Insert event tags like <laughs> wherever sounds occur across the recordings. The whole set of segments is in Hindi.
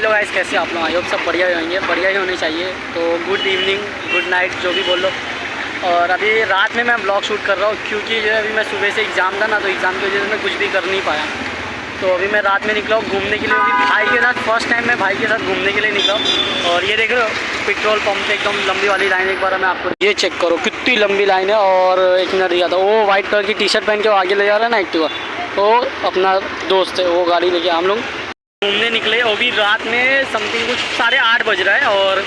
हेलो गाइस, कैसे आप लोग? आई होप सब बढ़िया ही होंगे। बढ़िया ही होने चाहिए। तो गुड इवनिंग गुड नाइट जो भी बोल। लो और अभी रात में मैं ब्लॉग शूट कर रहा हूँ, क्योंकि जो है अभी मैं सुबह से एग्ज़ाम था ना तो एग्ज़ाम की वजह से मैं कुछ भी कर नहीं पाया। तो अभी मैं रात में निकला हूँ घूमने के लिए। अभी भाई के साथ फ़र्स्ट टाइम मैं भाई के साथ घूमने के लिए निकला हूँ। और ये देख रहे हो पेट्रोल पम्प पे एकदम लंबी वाली लाइन एक बार मैं आपको ये चेक करो, कितनी लंबी लाइन है। और एक मिनट दिया था, वो वाइट कलर की टी शर्ट पहन के वो आगे ले जा रहा है ना एक्टिवा तो। अपना दोस्त है, वो गाड़ी लेके हम लोग। घूमने निकले अभी रात में समथिंग कुछ साढ़े आठ बज रहा है और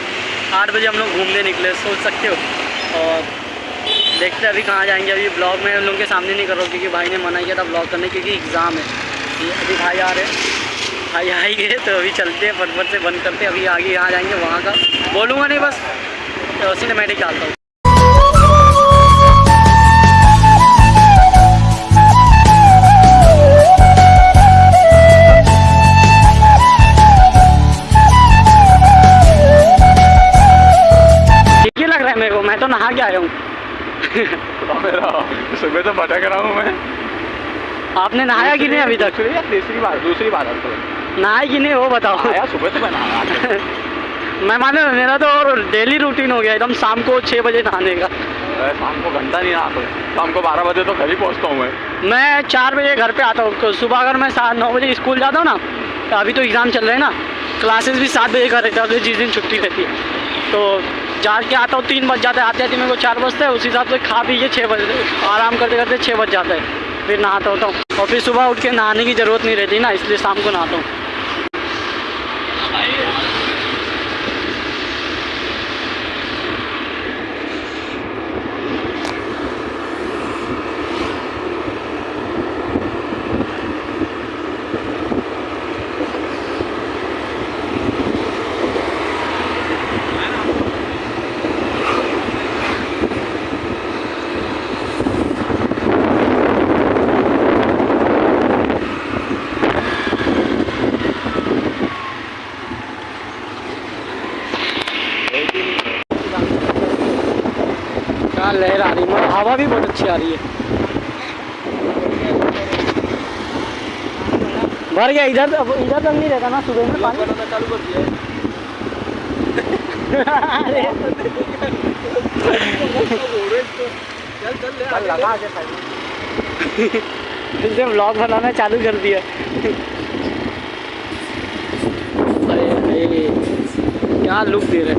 आठ बजे हम लोग घूमने निकले, सोच सकते हो। और देखते हैं अभी कहाँ जाएँगे, अभी ब्लॉग में उन लोगों के सामने नहीं कर रहा हूँ, क्योंकि भाई ने मना किया था ब्लॉग करने, क्योंकि एग्ज़ाम है। अभी भाई आ रहे हैं। भाई आए गए तो अभी चलते हैं, फटफट से बंद करते अभी आगे यहाँ जाएँगे, वहाँ का। बोलूँगा नहीं बस तो सिनेमेटिक डालता हूँ ही मैं तो नहा के आया हूँ। तो सुबह तो भटक रहा हूँ मैं। आपने नहाया कि नहीं अभी तक? दूसरी तीसरी बार? दूसरी बार तो नहाया कि नहीं वो बताओ। आया सुबह तो मैं नहाया <laughs> मैं माने मेरा तो और डेली रूटीन हो गया एकदम शाम को छः बजे नहाने का। शाम को घंटा नहीं नहा शाम को बारह बजे तो घर ही पहुँचता हूँ मैं। मैं चार बजे घर पे आता हूँ। तो सुबह अगर मैं सात नौ बजे स्कूल जाता हूँ ना तो अभी तो एग्ज़ाम चल रहे हैं ना। क्लासेस भी सात बजे का रहता है जिस दिन छुट्टी रहती है। तो जा के आता हूँ, तीन बज जाते हैं आते आते मेरे को चार बजते हैं, उसी हिसाब से खा पी के छः बजे, आराम करते करते छः बज जाता है। फिर नहाता होता हूँ। और फिर सुबह उठ के नहाने की ज़रूरत नहीं रहती ना, इसलिए शाम को नहाता हूँ। क्या लहर आ रही है। हवा भी बहुत अच्छी आ रही है। भर गया इधर अब इधर तक नहीं रहता ना सुबह में पानी। चालू कर दिया इसने ब्लॉग बनाना चालू कर दिया। अरे क्या लुक दे रहे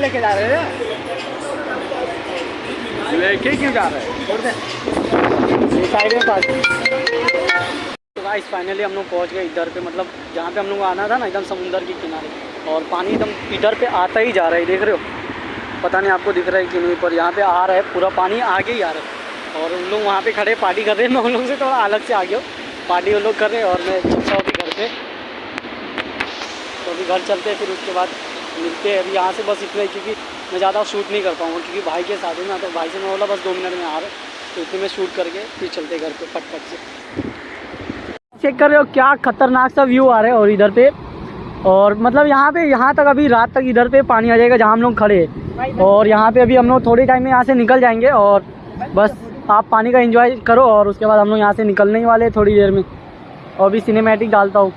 लेके जा रहे हैं। लेके क्यों जा रहे हैं? तो गाइस फाइनली हम लोग पहुँच गए इधर पे मतलब जहाँ पे हम लोग आना था ना, एकदम समुंदर के किनारे। और पानी एकदम इधर पे आता ही जा रहा है, देख रहे हो? पता नहीं आपको दिख रहा है कि नहीं, पर यहाँ पे आ रहा है, पूरा पानी आगे ही आ रहा है। और उन लोग वहाँ पे खड़े, पार्टी कर रहे हैं। मैं उन लोगों से थोड़ा अलग से आ गया हूँ। पार्टी वो लोग कर रहे हैं और मैं हूँ अभी घर पे। तो अभी घर चलते हैं, फिर उसके बाद मिलते हैं। अभी यहाँ से बस इतना ही क्योंकि मैं ज़्यादा शूट नहीं कर पाऊँगा, क्योंकि भाई के साथ ही ना तो भाई से मैं बोला, बस दो मिनट में आ रहे तो इतने में शूट करके फिर चलते घर पे, फटफट से। चेक कर रहे हो, क्या खतरनाक सा व्यू आ रहा है और इधर पे। और मतलब यहाँ पे, यहाँ तक अभी रात तक इधर पे पानी आ जाएगा, जहाँ हम लोग खड़े हैं। और यहाँ पे अभी हम लोग थोड़े टाइम में यहाँ से निकल जाएँगे और बस आप पानी का एंजॉय करो और उसके बाद हम लोग यहाँ से निकलने ही वाले थोड़ी देर में। और भी सिनेमैटिक डालता हूँ।